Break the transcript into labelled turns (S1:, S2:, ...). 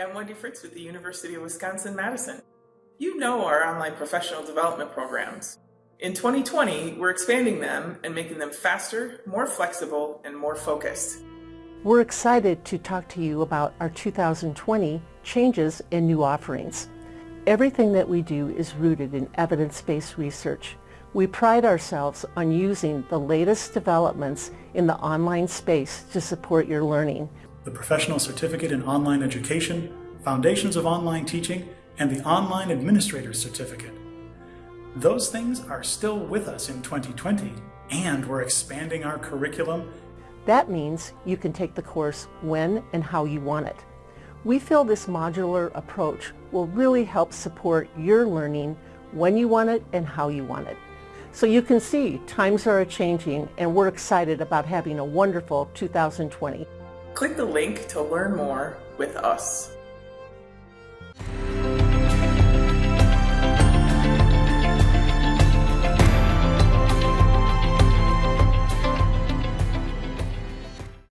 S1: I'm Wendy Fritz with the University of Wisconsin-Madison. You know our online professional development programs. In 2020, we're expanding them and making them faster, more flexible, and more focused.
S2: We're excited to talk to you about our 2020 changes and new offerings. Everything that we do is rooted in evidence-based research. We pride ourselves on using the latest developments in the online space to support your learning.
S3: The Professional Certificate in Online Education, Foundations of Online Teaching, and the Online Administrator Certificate. Those things are still with us in 2020, and we're expanding our curriculum.
S2: That means you can take the course when and how you want it. We feel this modular approach will really help support your learning when you want it and how you want it. So you can see times are changing and we're excited about having a wonderful 2020.
S1: Click the link to learn more with us.